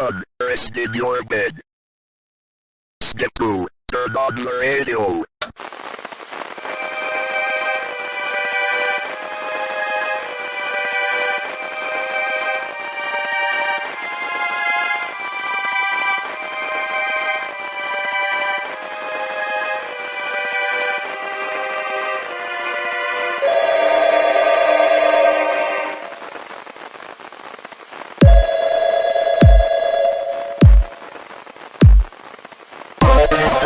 1, rest in your bed. Step 2, turn on the radio.